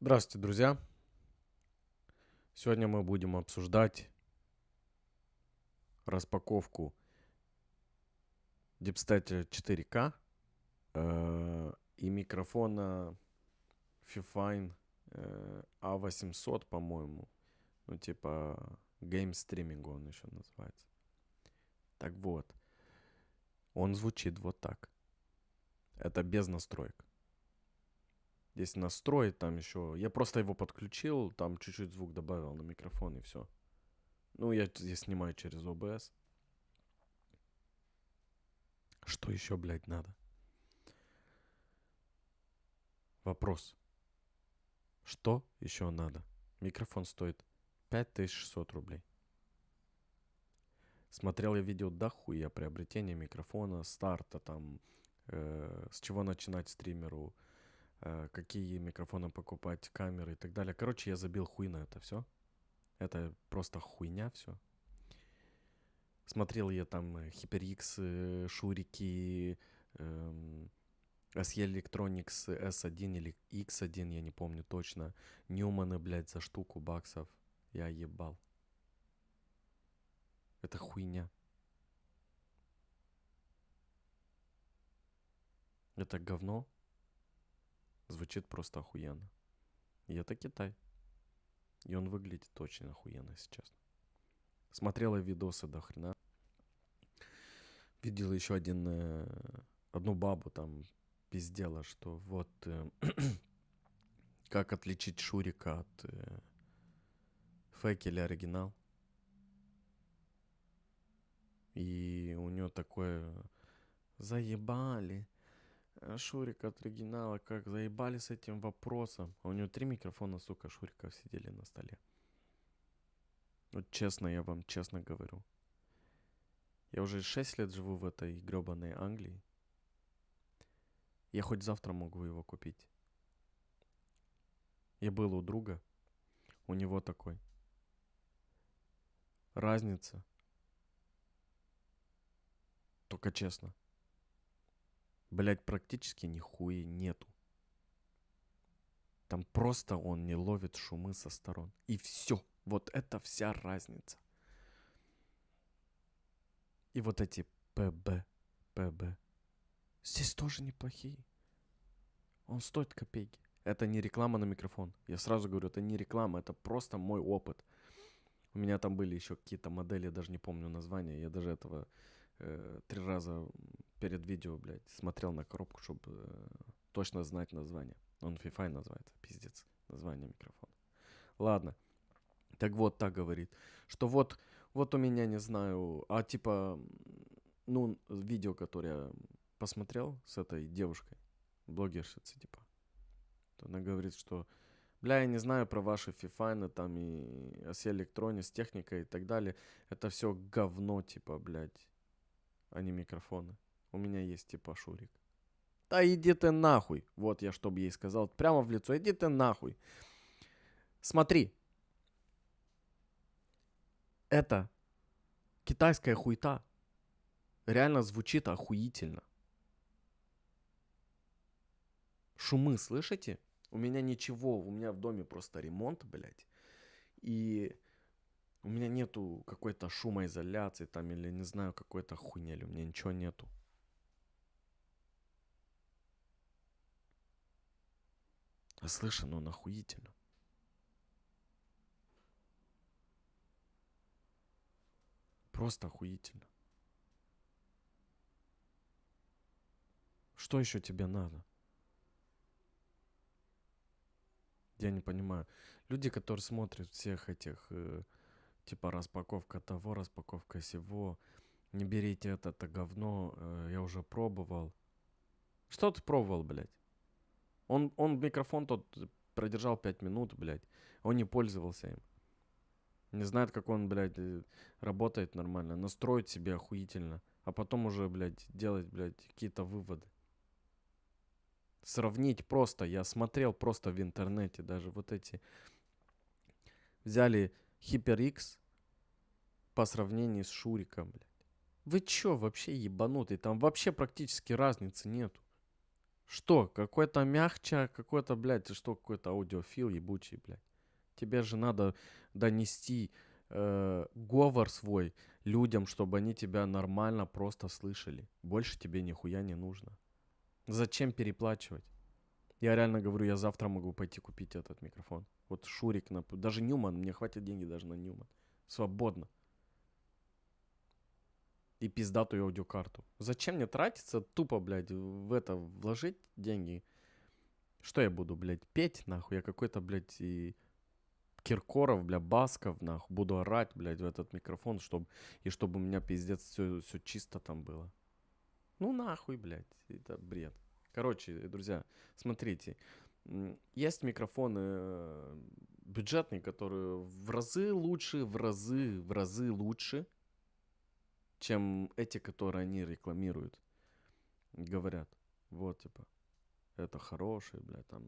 Здравствуйте, друзья! Сегодня мы будем обсуждать распаковку Deepstate 4K э, и микрофона Fifine э, A800, по-моему. Ну, типа Game Streaming он еще называется. Так вот, он звучит вот так. Это без настроек. Здесь настроить там еще. Я просто его подключил, там чуть-чуть звук добавил на микрофон и все. Ну, я здесь снимаю через OBS. Что еще, блядь, надо? Вопрос. Что еще надо? Микрофон стоит 5600 рублей. Смотрел я видео дохуя приобретения микрофона, старта там, э, с чего начинать стримеру, какие микрофоны покупать, камеры и так далее. Короче, я забил хуй на это все. Это просто хуйня все. Смотрел я там HyperX, э, Шурики, эм, SE Electronics S1 или X1, я не помню точно. Ньюманы, блядь, за штуку баксов. Я ебал. Это хуйня. Это говно Звучит просто охуенно. И это Китай. И он выглядит очень охуенно сейчас. Смотрела видосы до хрена. Видела еще один, э, одну бабу там пиздела, что вот э, как отличить Шурика от э, фейк или оригинал. И у нее такое заебали Шурик от оригинала, как заебали с этим вопросом. А у него три микрофона, сука, Шуриков сидели на столе. Вот честно, я вам честно говорю. Я уже 6 лет живу в этой гребаной Англии. Я хоть завтра могу его купить. Я был у друга. У него такой. Разница. Только честно. Блять, практически нихуя нету. Там просто он не ловит шумы со сторон. И все. Вот это вся разница. И вот эти ПБ, ПБ. Здесь тоже неплохие. Он стоит копейки. Это не реклама на микрофон. Я сразу говорю, это не реклама, это просто мой опыт. У меня там были еще какие-то модели, я даже не помню названия. Я даже этого э, три раза перед видео, блядь, смотрел на коробку, чтобы э, точно знать название. Он FIFA называется, пиздец, название микрофона. Ладно. Так вот, так говорит, что вот, вот у меня, не знаю, а типа, ну, видео, которое я посмотрел с этой девушкой, блогершицей, типа, она говорит, что, бля, я не знаю про ваши фифайны там и оси электрони с техникой и так далее, это все говно, типа, блядь, а не микрофоны. У меня есть типа Шурик. Да иди ты нахуй. Вот я что бы ей сказал. Прямо в лицо. Иди ты нахуй. Смотри. Это китайская хуйта. Реально звучит охуительно. Шумы слышите? У меня ничего. У меня в доме просто ремонт, блядь. И у меня нету какой-то шумоизоляции там или не знаю какой-то хуйни. Или у меня ничего нету. А слышно он охуительно. Просто охуительно. Что еще тебе надо? Я не понимаю. Люди, которые смотрят всех этих, э, типа, распаковка того, распаковка сего, не берите это, это говно, э, я уже пробовал. Что ты пробовал, блядь? Он, он микрофон тот продержал 5 минут, блядь. Он не пользовался им. Не знает, как он, блядь, э, работает нормально. Настроить себе охуительно. А потом уже, блядь, делать, блядь, какие-то выводы. Сравнить просто. Я смотрел просто в интернете даже вот эти. Взяли HyperX по сравнению с Шуриком, блядь. Вы чё, вообще ебанутый? Там вообще практически разницы нету. Что? Какой-то мягче, какой-то, блядь, что, какой-то аудиофил ебучий, блядь. Тебе же надо донести э, говор свой людям, чтобы они тебя нормально просто слышали. Больше тебе нихуя не нужно. Зачем переплачивать? Я реально говорю, я завтра могу пойти купить этот микрофон. Вот Шурик, на... даже Ньюман, мне хватит деньги даже на Ньюман. Свободно. И пиздатую аудиокарту. Зачем мне тратиться тупо, блядь, в это вложить деньги? Что я буду, блядь, петь, нахуй? Я какой-то, блядь, и Киркоров, бля, Басков, нахуй, буду орать, блядь, в этот микрофон, чтобы, и чтобы у меня пиздец все, все чисто там было. Ну нахуй, блядь, это бред. Короче, друзья, смотрите, есть микрофоны э, бюджетные, которые в разы лучше, в разы, в разы лучше, чем эти, которые они рекламируют. Говорят, вот, типа, это хороший, блядь, там,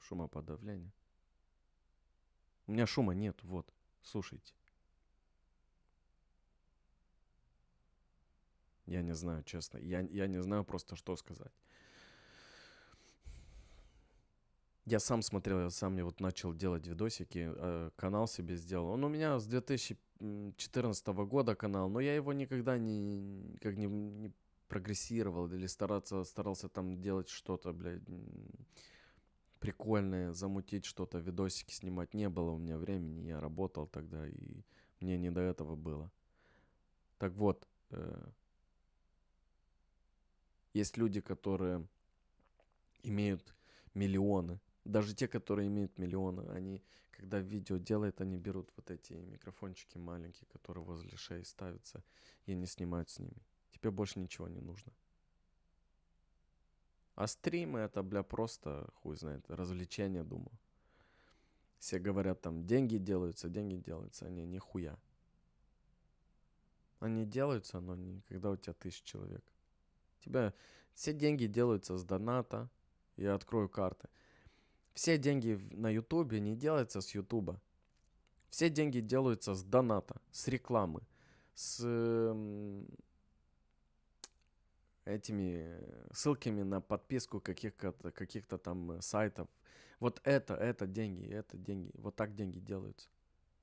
шумоподавление. У меня шума нет, вот, слушайте. Я не знаю, честно. Я, я не знаю просто, что сказать. Я сам смотрел, я сам мне вот начал делать видосики, э, канал себе сделал. Он у меня с 2014 года канал, но я его никогда не, как не, не прогрессировал или стараться, старался там делать что-то, блядь, прикольное, замутить что-то, видосики снимать. Не было у меня времени, я работал тогда, и мне не до этого было. Так вот, э, есть люди, которые имеют миллионы, даже те, которые имеют миллионы, они, когда видео делают, они берут вот эти микрофончики маленькие, которые возле шеи ставятся, и они снимают с ними. Тебе больше ничего не нужно. А стримы это, бля, просто, хуй знает, развлечение, думаю. Все говорят там, деньги делаются, деньги делаются. Они нихуя. Они делаются, но не когда у тебя тысяч человек. Тебя все деньги делаются с доната. Я открою карты. Все деньги на ютубе не делаются с ютуба. Все деньги делаются с доната, с рекламы, с этими ссылками на подписку каких-то каких там э, сайтов. Вот это, это деньги, это деньги. Вот так деньги делаются.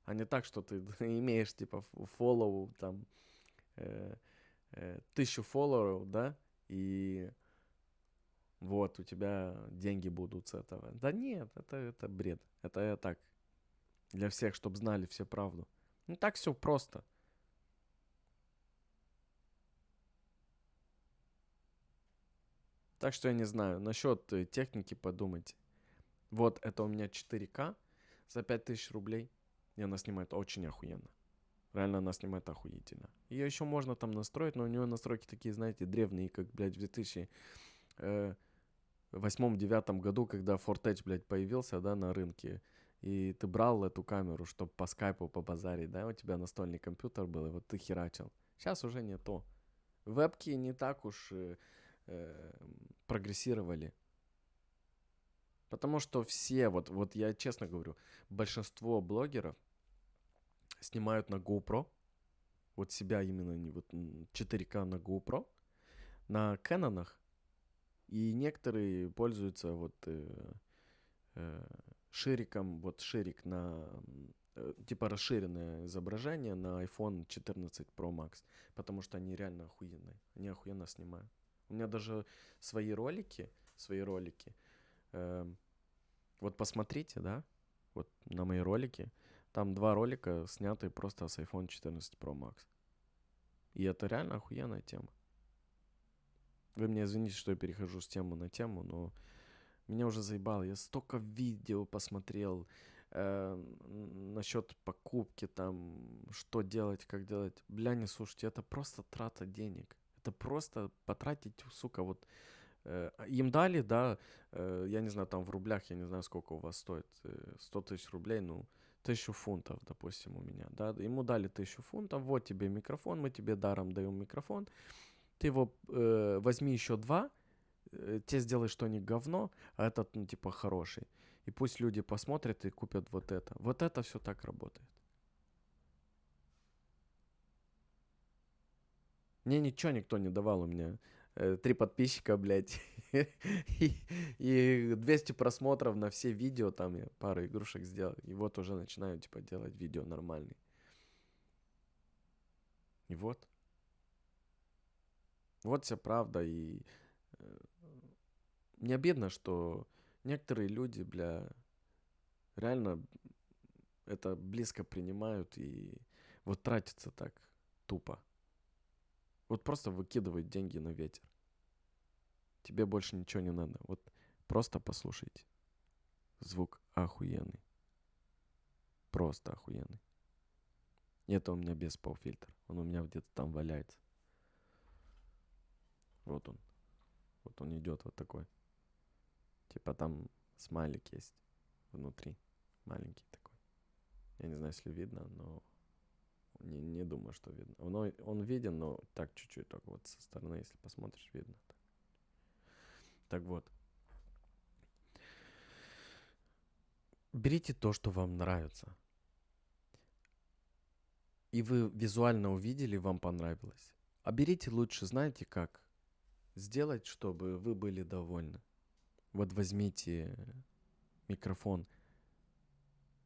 А не так, что ты имеешь типа фоллоу там э, э, тысячу фолловеров, да, и вот у тебя деньги будут с этого. Да нет, это, это бред. Это я так. Для всех, чтобы знали все правду. Ну так все просто. Так что я не знаю. Насчет э, техники подумайте. Вот это у меня 4К за 5000 рублей. И она снимает очень охуенно. Реально она снимает охуительно. Ее еще можно там настроить, но у нее настройки такие, знаете, древние, как, блядь, в 2008-2009 э, году, когда Ford Edge, блядь, появился, да, на рынке. И ты брал эту камеру, чтобы по скайпу побазарить, да, у тебя настольный компьютер был, и вот ты херачил. Сейчас уже не то. Вебки не так уж э, э, прогрессировали. Потому что все, вот, вот я честно говорю, большинство блогеров снимают на GoPro, вот себя именно не вот 4К на GoPro, на Canon, и некоторые пользуются вот э, э, шириком, вот ширик на э, типа расширенное изображение на iPhone 14 Pro Max, потому что они реально охуенные, они охуенно снимают. У меня даже свои ролики, свои ролики. Э, вот посмотрите, да, вот на мои ролики. Там два ролика сняты просто с iPhone 14 Pro Max. И это реально охуенная тема. Вы мне извините, что я перехожу с темы на тему, но меня уже заебало. Я столько видео посмотрел э, насчет покупки, там, что делать, как делать. Бля, не слушайте, это просто трата денег это просто потратить, сука, вот э, им дали, да, э, я не знаю, там в рублях, я не знаю, сколько у вас стоит, э, 100 тысяч рублей, ну, тысячу фунтов, допустим, у меня, да, ему дали тысячу фунтов, вот тебе микрофон, мы тебе даром даем микрофон, ты его э, возьми еще два, э, те сделай что не говно, а этот, ну, типа, хороший. И пусть люди посмотрят и купят вот это. Вот это все так работает. Мне ничего никто не давал у меня. э, три подписчика, блядь, и, и 200 просмотров на все видео, там я пару игрушек сделал, и вот уже начинаю, типа, делать видео нормальные. И вот. Вот вся правда, и э, мне обидно, что некоторые люди, бля, реально это близко принимают и вот тратятся так тупо. Вот просто выкидывают деньги на ветер. Тебе больше ничего не надо. Вот просто послушайте. Звук охуенный. Просто охуенный. Это у меня без пауфильтр. Он у меня где-то там валяется. Вот он. Вот он идет вот такой. Типа там смайлик есть внутри. Маленький такой. Я не знаю, если видно, но не, не думаю, что видно. Он, он виден, но так чуть-чуть только вот со стороны, если посмотришь, видно. Так, так вот. Берите то, что вам нравится. И вы визуально увидели, вам понравилось. А берите лучше, знаете как? Сделать, чтобы вы были довольны. Вот возьмите микрофон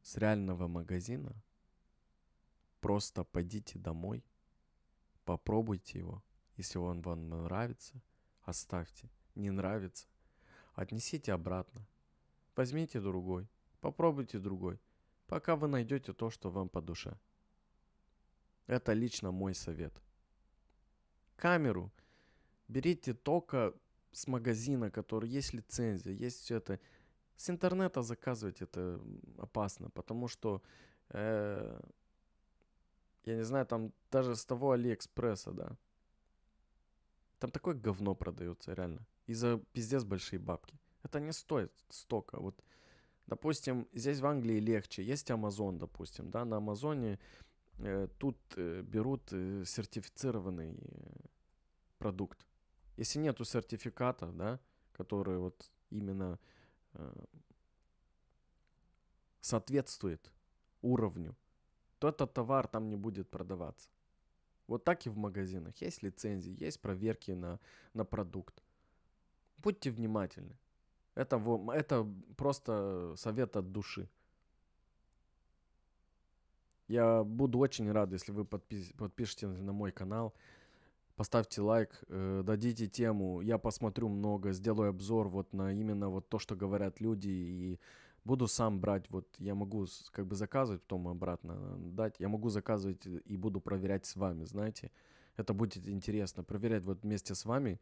с реального магазина, просто пойдите домой, попробуйте его. Если он вам нравится, оставьте. Не нравится, отнесите обратно. Возьмите другой, попробуйте другой, пока вы найдете то, что вам по душе. Это лично мой совет. Камеру берите только с магазина, который есть лицензия, есть все это. С интернета заказывать это опасно, потому что, э, я не знаю, там даже с того Алиэкспресса, да, там такое говно продается, реально. И за пиздец большие бабки. Это не стоит столько. Вот, допустим, здесь в Англии легче. Есть Amazon, допустим, да, на Амазоне э, тут э, берут э, сертифицированный э, продукт. Если нету сертификата, да, который вот именно э, соответствует уровню, то этот товар там не будет продаваться. Вот так и в магазинах. Есть лицензии, есть проверки на, на продукт. Будьте внимательны. Это, это просто совет от души. Я буду очень рад, если вы подпис, подпишете на мой канал, поставьте лайк, э, дадите тему, я посмотрю много, сделаю обзор вот на именно вот то, что говорят люди, и буду сам брать, вот я могу как бы заказывать, потом обратно дать, я могу заказывать и буду проверять с вами, знаете, это будет интересно, проверять вот вместе с вами,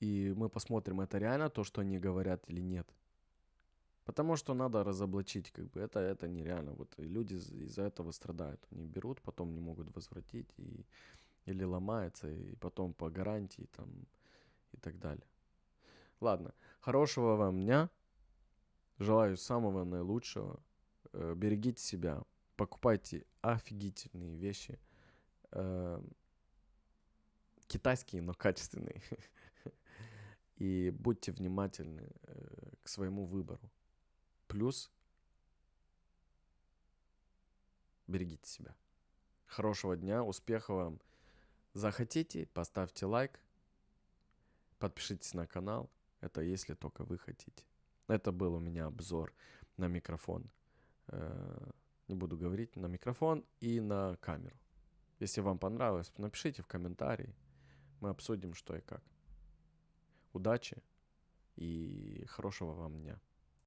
и мы посмотрим, это реально то, что они говорят или нет. Потому что надо разоблачить, как бы это, это нереально. Вот люди из-за этого страдают. Они берут, потом не могут возвратить и или ломается, и потом по гарантии там и так далее. Ладно, хорошего вам дня. Желаю самого наилучшего. Э, берегите себя. Покупайте офигительные вещи. Э, китайские, но качественные. И будьте внимательны э, к своему выбору. Плюс берегите себя. Хорошего дня, успехов вам Захотите, поставьте лайк, подпишитесь на канал. Это если только вы хотите. Это был у меня обзор на микрофон. Э, не буду говорить, на микрофон и на камеру. Если вам понравилось, напишите в комментарии. Мы обсудим, что и как. Удачи и хорошего вам дня.